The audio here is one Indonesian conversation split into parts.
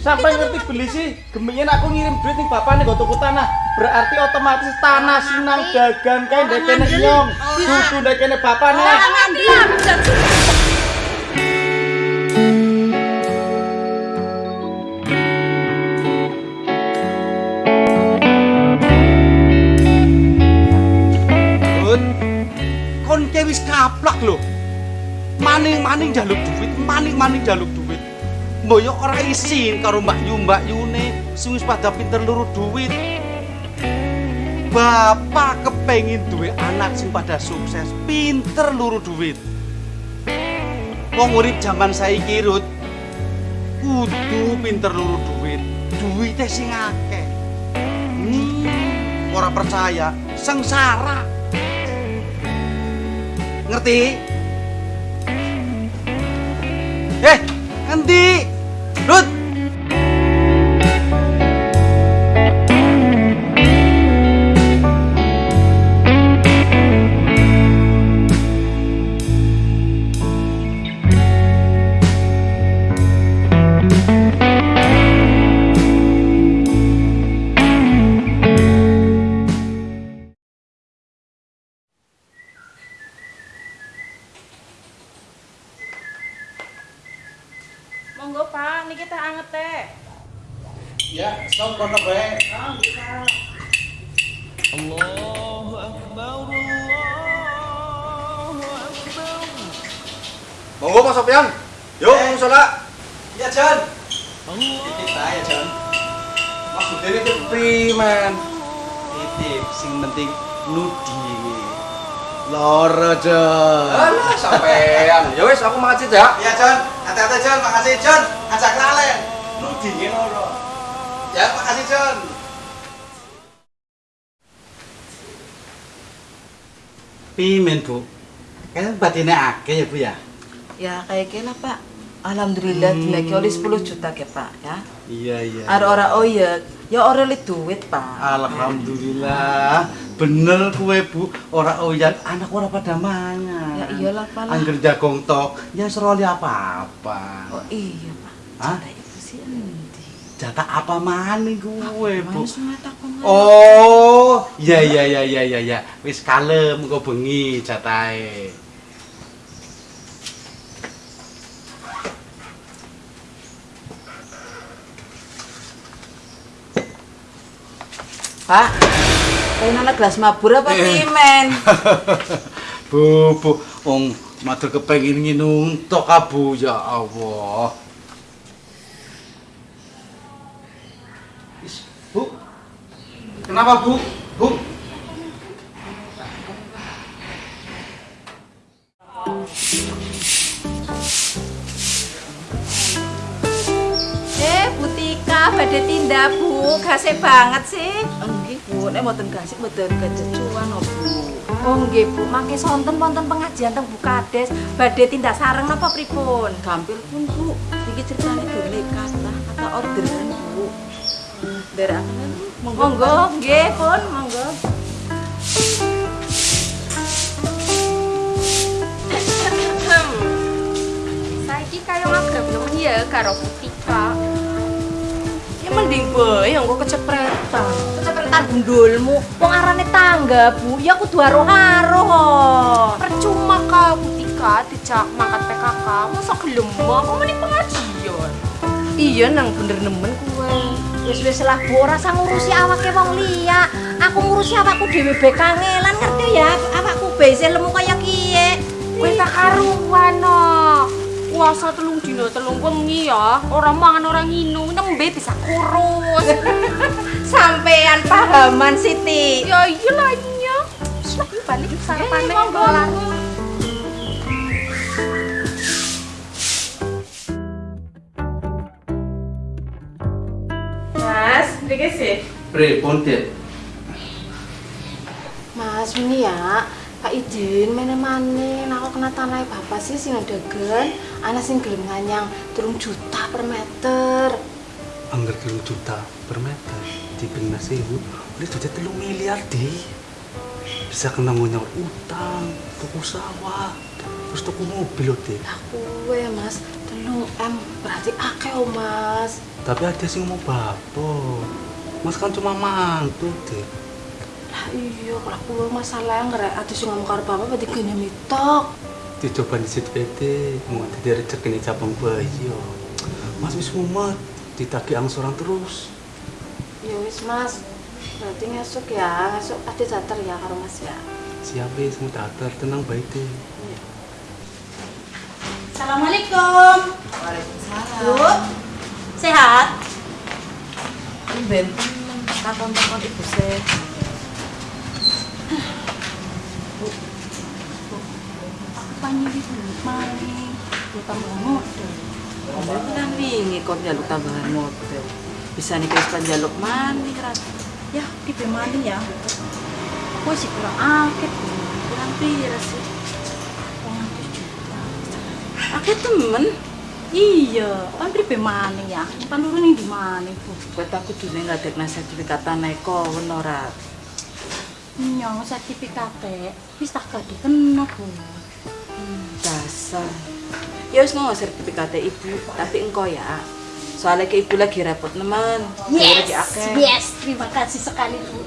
Sampai ngerti beli sih, gemingen aku ngirim duit nih bapak nih tuku tanah. Berarti otomatis tanah sinang dagang kayak dekene nyong. Dudu dekene bapak nih. Bud, kon ke wis kaplak lho. Maning-maning jaluk duit, maning-maning jaluk duit. Mboyo ora isin karo Mbak Yu Mbak Yune sing pada pinter luru duit. Bapak kepengin duwe anak sing pada sukses, pinter luru duit. Wong urip zaman saiki Rut, kudu pinter luru duit. Duitnya sing akeh. Hmm, percaya, sengsara. Ngerti? Eh, ngerti? Rut! Monggo Pak, niki teh anget teh. Ya, sok kono bae. Allahu Akbar, Allahu Akbar. Monggo Mas Sofyan. Yuk, Eh. sholat. Ya, Jan. Titip ae, Jan. Maksudnya itu free, man. Titip, sing penting nudi. Loro, Jan. Alah, sampean. Ya wis, aku makasih ya. Ya, Jan. Hati-hati, Jan. Makasih, Jan. Ajak lalen. Nudi loro. Ya, makasih, Jan. Pimen, Bu. Kan batinnya akeh ya, Bu ya? Ya kayak gini Pak. Alhamdulillah Hmm. dinaiki oleh 10 juta ke Pak ya. Iya, iya. Ada orang oh ya, ya orang li duit Pak. Alhamdulillah, bener kue bu, ora oyan, anak ora pada mangan. Ya iyalah Pak. Angger jagong tok, ya seroli apa-apa. Oh iya Pak. Hah? Ibu sih? Jatah apa maning kue bu? Oh, iya iya iya iya iya iya. Wis kalem kok bengi jatahe. Pak. Pengen anak gelas mabur apa Eh. pimen? bu, bu, wong matur kepengin nginum tok abu ya Allah. Is, Bu. Kenapa, Bu? Bu. Eh, Butika, badhe tindak, Bu. Gasih banget sih. Bu, nek mboten gasik mboten kejecuan oh Bu. Oh, nggih, Bu. Mangke sonten wonten pengajian teng Bukades, badhe tindak sareng napa pripun? Gampil pun Bu, iki ceritane dene kata kata orderan Bu. Derakan monggo. Monggo, nggih, pun, monggo. Saiki kaya ngagrem nemen ya karo Butika. Ya mending bae engko kecepretan. Kecepretan gundulmu, wong arane tangga, Bu. Ya kudu aro-aro. Percuma ka Butika dijak mangkat PKK, masa gelem apa meni pengajian. Iya nang bener nemen kuwe. Wis wis lah Bu, ora usah ngurusi awake wong liya. Aku ngurusi awakku dhewe be kangelan ngerti ya? Awakku be isih lemu kaya kiye. Kowe tak karuan no. Puasa telung dino telung wengi ya. Ora mangan ora nginum, nembe bisa kurus. Sampean pahaman Siti. ya iya lah iya. Wis lah yuk balik sarapane monggo. kelar. Mas, mriki sih. Pripun, Dik? Mas, ini ya. Pak Idin, mana-mana, aku kena tanah bapak sih sing dagan, anak sing gelem nganyang telung juta per meter. Angger telung juta per meter di Bina Sewu, udah jadi telung miliar deh. Bisa kena nyaur utang, tuku sawah, terus tuku mobil loh deh. Lah kuwe mas, telung M Dadi akeh oh, Mas. Tapi ada sing mau bapo. Mas kan cuma mantu deh. Iya, kalau aku masalah ngerek ati sing ngomong karo bapak berarti gene mitok. Dicoba disit pede, mau dari rezeki ini cabang bayi yo. Mas wis mumet, ditagi angsuran terus. Ya wis Mas. Berarti ngesuk ya, ngesuk ade datar ya karo Mas ya. Siap wis mau datar, tenang baik deh. Assalamualaikum. Waalaikumsalam. Bu, sehat? Ben takon-takon ibu sih. Aku maling. Lu tambah modal. Kamu kan wingi kok njaluk tambahan model. Bisa nih wis panjaluk mani. Ya, tipe maling ya. Aku sih kurang akeh. Bu. Kurang pira sih? Aku temen. Iya, kan tipe maling ya. Kan turun ning di maling, Bu. Kowe tak kudune ngadekna sertifikat tanah eko ora. Nyong sertifikate wis tak gak dikena, Bu. Dasar. Ya wis ngomong sertifikate ibu, tapi engkau ya. Soalnya ke ibu lagi repot lagi akeh. yes, terima kasih sekali Bu.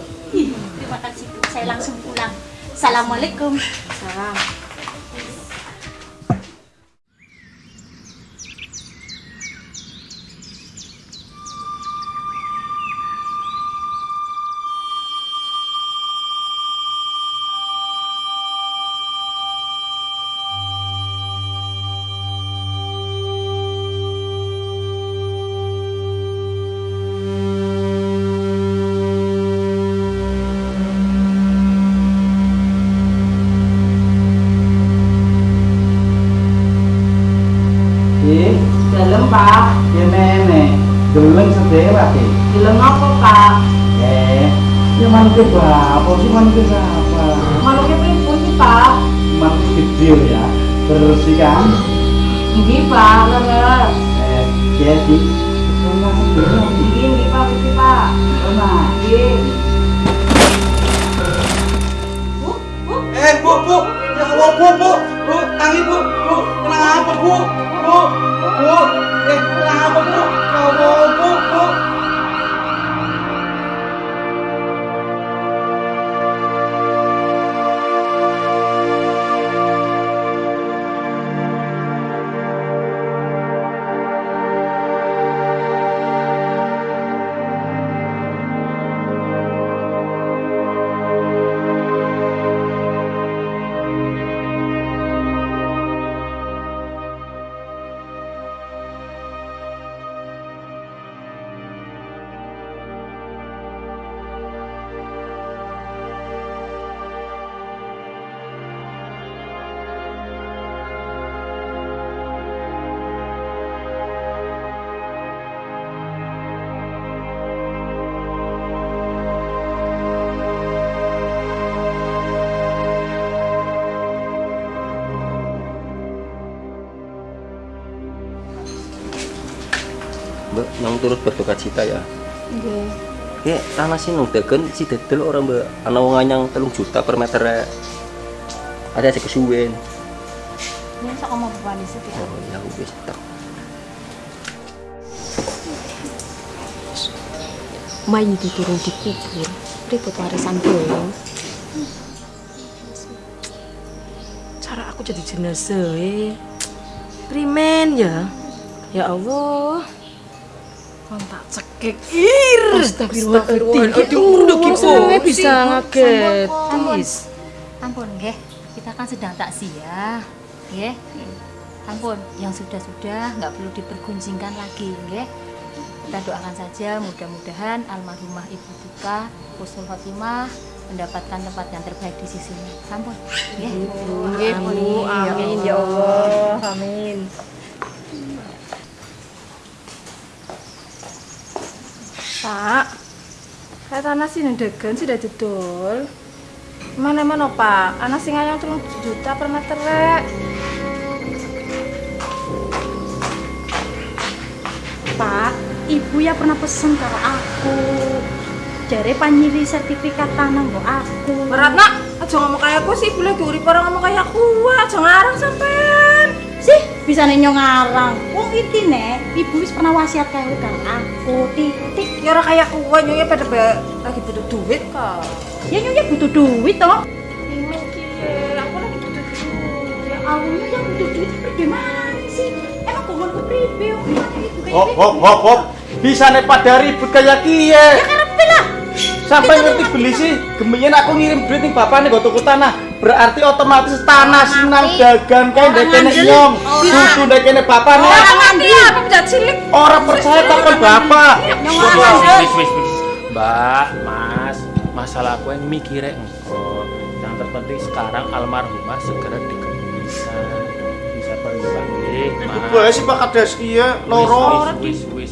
Terima kasih Bu, saya langsung pulang. Assalamualaikum. Salam. Ya mantu apa sih mantu apa? Maluknya pripun sih Pak? Mantu kecil ya, bersihkan. Nggih Pak, leres. Eh, deh. Nggih nggih Pak, nggih Pak. Sama. Nggih. Eh, bu, bu, ya Allah, bu, bu, bu, tangi bu, bu, kenapa bu, bu, bu, turut berduka cita ya. Nggih. Ya, tanah sih nung degen si dedel orang mbak. Ana wong anyang telung juta per meter Ada sih kesuwen. Ini sok mau bapak di situ ya. Oh ya wis tak. Mayu diturun dikubur, ribut warisan bolong. Cara aku jadi jenazah eh. Primen ya. Ya Allah. Kontak cekik. Ir. Astagfirullahaladzim. Aduh, Senengnya bisa ngaget. Ampun. Nggih. Kita kan sedang takziah, nggih. Ampun, yang sudah-sudah nggak perlu dipergunjingkan lagi, nggih. Kita doakan saja mudah-mudahan almarhumah Ibu Tika Husnul Khotimah mendapatkan tempat yang terbaik di sisinya. Ampun, nggih. Bu. Amin ya Allah. Amin. Pak, saya tanah sih dari dol. Mana mana Pak, anak sing ayam telung juta per meter rek. Pak, Ibu ya pernah pesen karo aku. Jare panyiri sertifikat tanah mbok aku. Berat nak, aja ngomong kayak aku sih, boleh diurip orang ngomong kayak aku, aja ngarang sampean. Sih, bisa nyong ngarang. Intine ibu wis pernah wasiat karo karo aku titik Ya ora kayak kuwe nyonya pada ba- lagi butuh duit kok. ya nyonya butuh duit toh kiye, aku lagi butuh duit. ya awalnya yang butuh duit itu gimana sih emang kepribe omane ibu kayak Hop hop hop hop. Bisa nih pada ribut kayak kiye. ya karepe lah Sampai ngerti beli sih, gemenyen aku ngirim duit nih bapak nih tuku tanah. Berarti otomatis tanah sinang dagang kayak ndekene nyong. Susu ndekene bapak nih. Orang ngerti apa beda cilik. Orang percaya takon bapak. Wis wis wis. Mbak, Mas, masalah aku yang mikirnya engko. Yang terpenting sekarang almarhumah segera dikembalikan. Bisa pergi nggih, Mas. Gue sih Pak Kades kiye loro. Wis wis wis